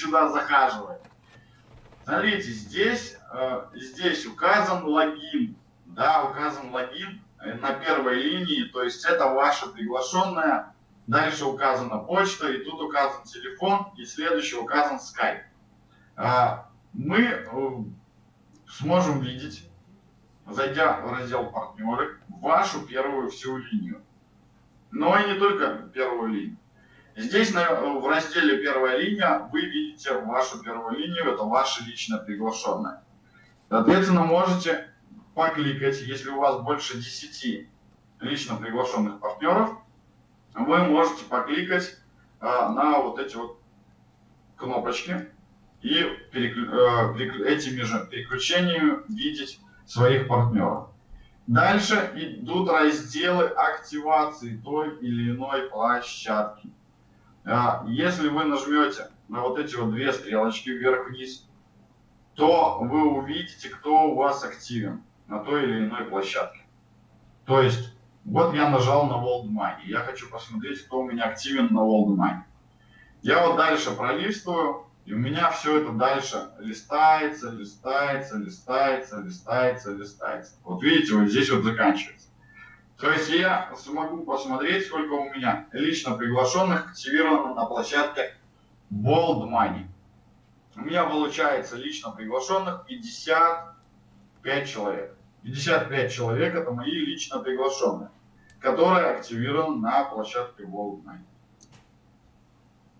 сюда захаживает. Смотрите, здесь, э, здесь указан логин. Да, указан логин на первой линии, то есть это ваша приглашенная. Дальше указана почта, и тут указан телефон, и следующий указан Skype. А, мы э, сможем видеть, зайдя в раздел партнеры, вашу первую всю линию. Но и не только первую линию. Здесь в разделе первая линия вы видите вашу первую линию, это ваша лично приглашенная. Соответственно, можете покликать, если у вас больше 10 лично приглашенных партнеров, вы можете покликать а, на вот эти вот кнопочки и переклю, а, этими же переключениями видеть своих партнеров. Дальше идут разделы активации той или иной площадки. А, если вы нажмете на вот эти вот две стрелочки вверх-вниз, то вы увидите, кто у вас активен на той или иной площадке. То есть, вот я нажал на World Money. Я хочу посмотреть, кто у меня активен на World Money. Я вот дальше пролистываю, и у меня все это дальше листается, листается, листается, листается, листается. Вот видите, вот здесь вот заканчивается. То есть я смогу посмотреть, сколько у меня лично приглашенных активировано на площадке Bold Money. У меня получается лично приглашенных 55 человек. 55 человек это мои лично приглашенные, которые активированы на площадке Bold Money.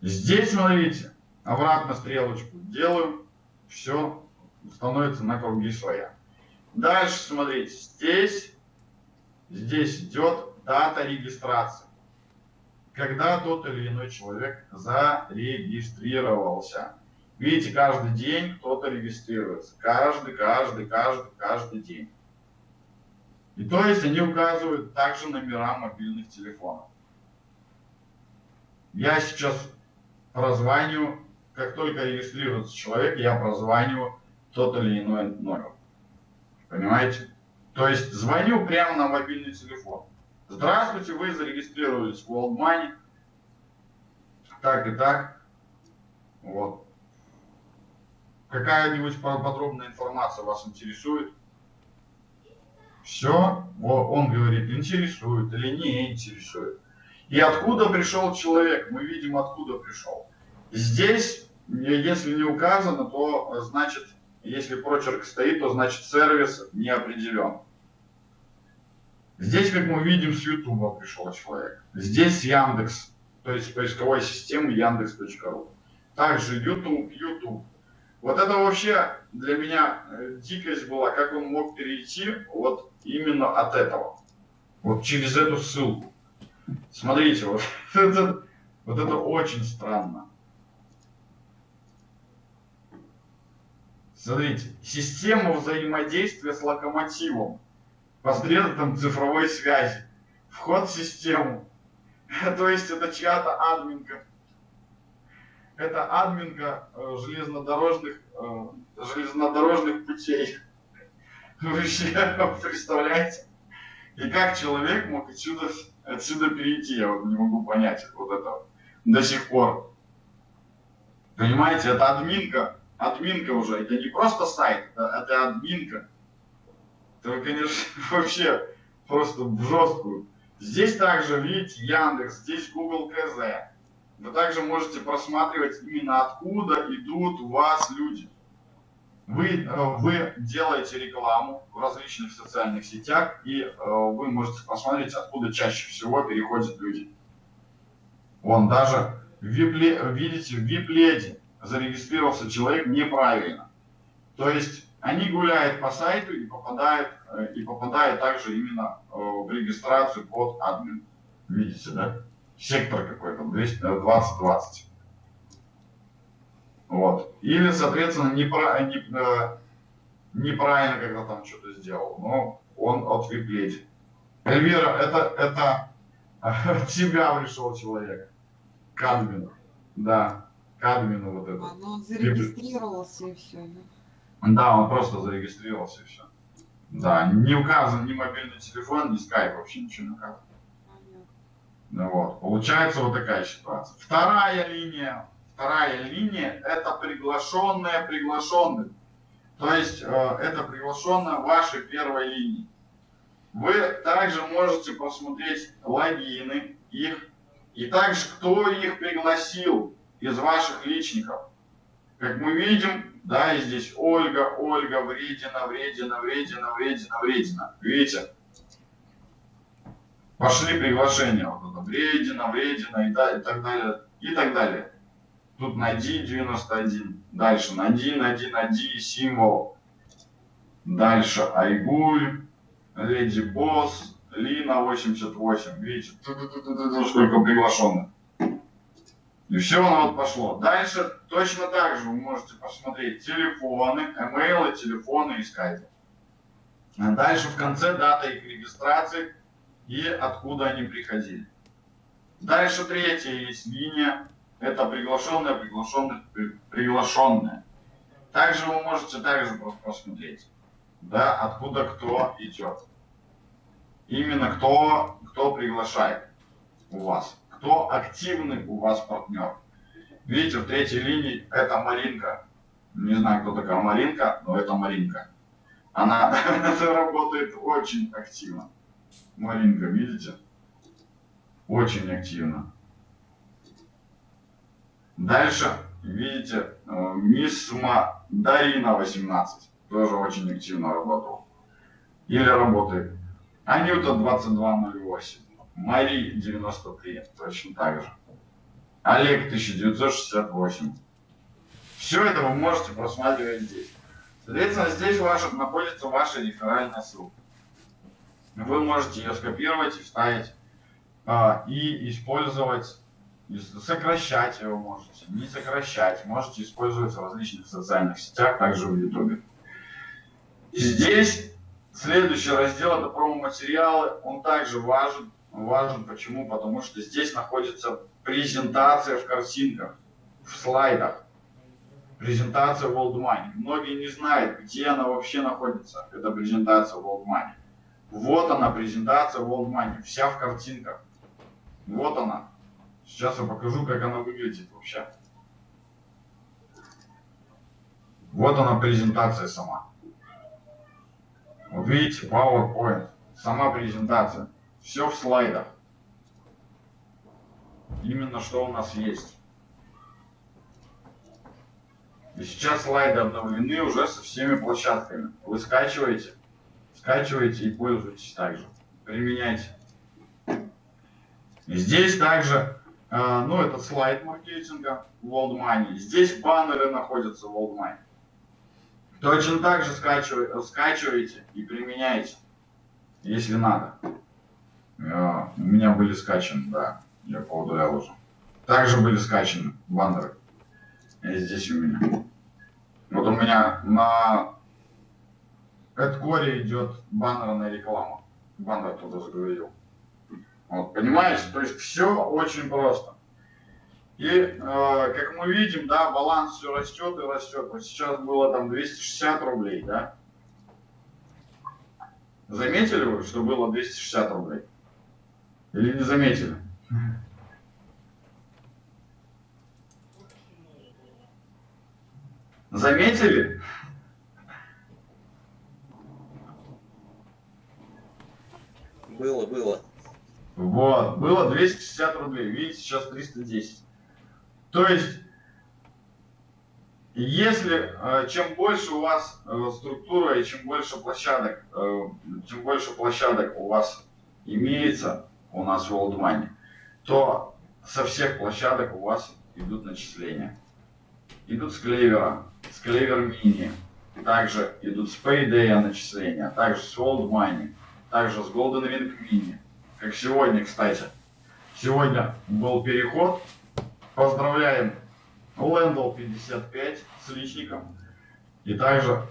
Здесь, смотрите, обратно стрелочку делаю, все становится на круги своя. Дальше, смотрите, здесь здесь идет дата регистрации. Когда тот или иной человек зарегистрировался. Видите, каждый день кто-то регистрируется. Каждый, каждый, каждый, каждый день. И то есть они указывают также номера мобильных телефонов. Я сейчас прозваниваю, как только регистрируется человек, я прозваниваю тот или иной номер. Понимаете? То есть звоню прямо на мобильный телефон. Здравствуйте, вы зарегистрировались в World Money. Так и так. Вот. Какая-нибудь подробная информация вас интересует? Все, он говорит, интересует или не интересует. И откуда пришел человек? Мы видим, откуда пришел. Здесь, если не указано, то значит если прочерк стоит, то значит сервис не определен. Здесь, как мы видим, с YouTube пришел человек. Здесь Яндекс, то есть поисковой системы Яндекс.ру. Также YouTube, YouTube. Вот это вообще для меня э, дикость была, как он мог перейти вот именно от этого. Вот через эту ссылку. Смотрите, вот это, вот это очень странно. Смотрите, система взаимодействия с локомотивом посредством цифровой связи. Вход в систему. То есть это чья-то админка. Это админка э, железнодорожных, э, железнодорожных путей. Вообще представляете? И как человек мог отсюда, отсюда перейти, я вот не могу понять вот это до сих пор. Понимаете, это админка админка уже. Это не просто сайт, это, это админка. Это, конечно, вообще просто в жесткую. Здесь также, видите, Яндекс, здесь Google КЗ. Вы также можете просматривать именно откуда идут у вас люди. Вы, э, вы делаете рекламу в различных социальных сетях, и э, вы можете посмотреть, откуда чаще всего переходят люди. Вон даже, видите, в вип-леди зарегистрировался человек неправильно. То есть они гуляют по сайту и попадают, и попадают также именно э, в регистрацию под админ. Видите, да? Сектор какой-то, 2020. Э, вот. Или, соответственно, непра не, неправильно когда там что-то сделал, но он от виплети. Эльвира, это, это тебя пришел человек. К админу. Да к админу вот это. А, ну он зарегистрировался и все, да? Да, он просто зарегистрировался и все. Да, не указан ни мобильный телефон, ни скайп, вообще ничего не указано. Ну вот, получается вот такая ситуация. Вторая линия, вторая линия это приглашенные приглашенных. То есть э, это приглашенные вашей первой линии. Вы также можете посмотреть логины их и также кто их пригласил из ваших личников. Как мы видим, да, и здесь Ольга, Ольга, Вредина, Вредина, Вредина, Вредина, Вредина. Видите? Пошли приглашения. Вот это Вредина, Вредина и, да, и так далее. И так далее. Тут найди 91. Дальше найди, найди, найди символ. Дальше Айгуль, Леди Босс, Лина 88. Видите, сколько приглашенных. И все оно вот пошло. Дальше точно так же вы можете посмотреть телефоны, имейлы, телефоны и скайпы. А дальше в конце дата их регистрации и откуда они приходили. Дальше третья есть линия. Это приглашенные, приглашенные, приглашенные. Также вы можете также посмотреть, да, откуда кто идет. Именно кто, кто приглашает у вас кто активный у вас партнер. Видите, в третьей линии это Маринка. Не знаю, кто такая Маринка, но это Маринка. Она работает очень активно. Маринка, видите? Очень активно. Дальше, видите, э, Мисма Дарина 18. Тоже очень активно работал. Или работает. Анюта 2208. Мари 93, точно так же. Олег 1968. Все это вы можете просматривать здесь. Соответственно, здесь ваша, находится ваша реферальная ссылка. Вы можете ее скопировать и вставить а, и использовать, сокращать его можете, не сокращать, можете использовать в различных социальных сетях, также в YouTube. Здесь следующий раздел это промо-материалы, он также важен, важен. Почему? Потому что здесь находится презентация в картинках, в слайдах. Презентация World Money. Многие не знают, где она вообще находится, эта презентация World Money. Вот она, презентация World Money, вся в картинках. Вот она. Сейчас я покажу, как она выглядит вообще. Вот она презентация сама. Вот видите, PowerPoint, сама презентация. Все в слайдах. Именно что у нас есть. И сейчас слайды обновлены уже со всеми площадками. Вы скачиваете, скачиваете и пользуетесь также. Применяйте. Здесь также, э, ну, этот слайд маркетинга World Money. Здесь баннеры находятся в World Money. Точно так же скачиваете, скачиваете и применяете, если надо. А, у меня были скачаны, да, я поудалял уже. Также были скачаны баннеры. И здесь у меня. Вот у меня на Эдкоре идет баннерная реклама. Баннер туда загрузил. Вот, понимаете? То есть все очень просто. И э, как мы видим, да, баланс все растет и растет. Вот сейчас было там 260 рублей, да? Заметили вы, что было 260 рублей? Или не заметили? Заметили? Было, было. Вот, было 260 рублей, видите, сейчас 310. То есть, если э, чем больше у вас э, структура и чем больше площадок, э, чем больше площадок у вас имеется, у нас в World Money, то со всех площадок у вас идут начисления. Идут с клевера, с клевер мини, также идут с Payday начисления, также с World Money, также с Golden Ring Mini. Как сегодня, кстати. Сегодня был переход. Поздравляем Lendl 55 с личником. И также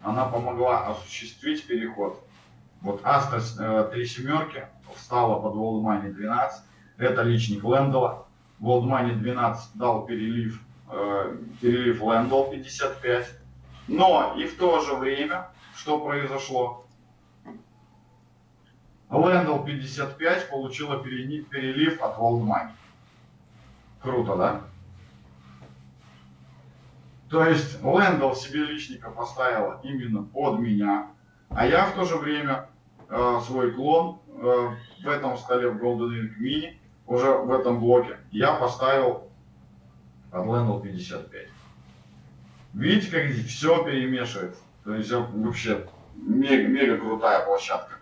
она помогла осуществить переход. Вот Астра 3 семерки встала под World Money 12. Это личник Лендела. World Money 12 дал перелив, э, перелив Лендел 55. Но и в то же время, что произошло? Лендел 55 получила перелив от World Money. Круто, да? То есть Лэндл себе личника поставила именно под меня, а я в то же время э, свой клон э, в этом столе в Golden Ring Mini, уже в этом блоке, я поставил Лэндл 55. Видите, как здесь все перемешивается? То есть э, вообще мега, мега крутая площадка.